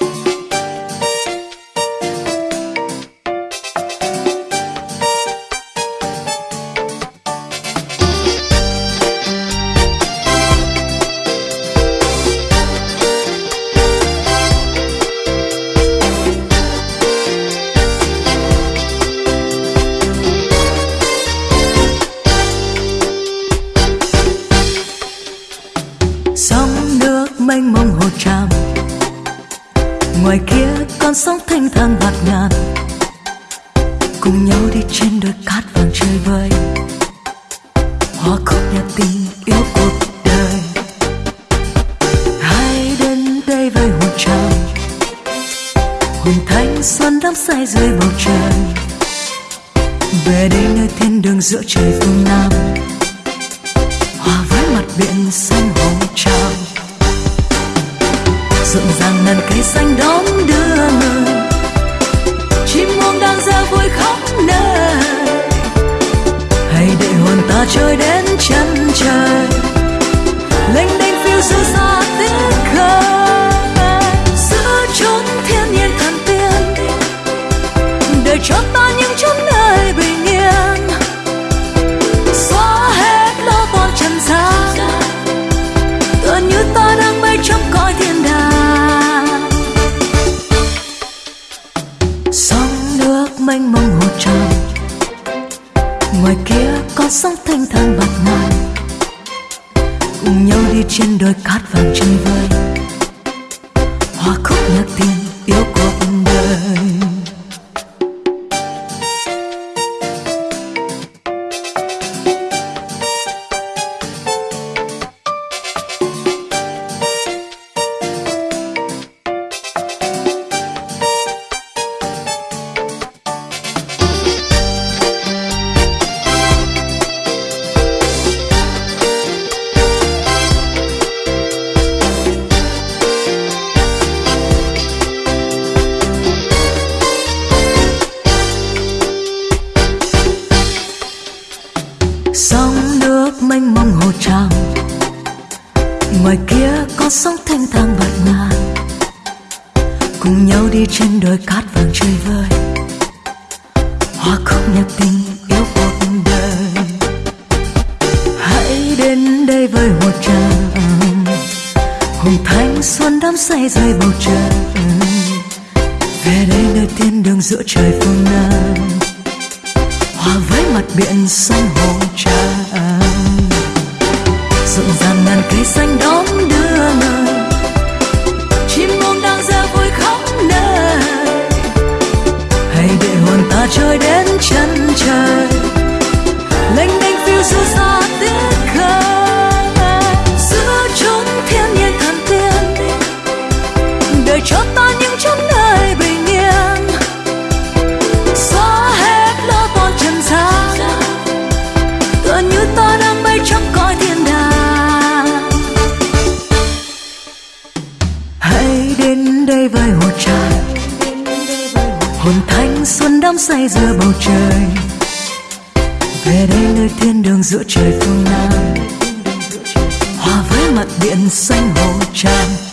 うん。Ngoài kia con sóng thanh thang bạt ngàn. Cùng nhau đi trên đôi cát vàng chơi vơi hoa khúc nhạc tình yêu cuộc đời. Hãy đến đây với hồn trào hồn thanh xuân đắm say dưới bầu trời. Về đây nơi thiên đường giữa trời phương nam. Hòa với mặt biển xanh hồng trào rộn ràng ngàn cây xanh đón đưa người chim muông đang ra vui khóc nơi. Hãy để hồn ta trôi đến chân trời. Lênh đênh phiêu giữa xa tiếng khơi giữa chốn thiên nhiên thần tiên. Để cho ta những chốn nơi bình yên. Xóa hết lo toan trần gian. Tựa như ta đang bay trong cõi ngoài kia có sóng thanh thang bạc ngàn cùng nhau đi trên đôi cát vàng chơi vơi. Hoa khúc nhạc tình yêu ngoài kia có sóng thanh thang bạt ngàn cùng nhau đi trên đôi cát vàng chơi vơi. Hoa khúc nhạc tình yêu cuộc đời. Hãy đến đây với hồ tràm hùng thanh xuân đắm say dưới bầu trời. Về đây nơi thiên đường giữa trời phương nam. Hòa với mặt biển xanh hồ trà rộn ràng ngàn cây xanh đón đưa người chim muông đang ra vui khắp nơi hãy để hồn ta trôi đến chân trời. Hồn thanh xuân đắm say giữa bầu trời. Về đây nơi thiên đường giữa trời phương nam. Hòa với mặt biển xanh hồ tràm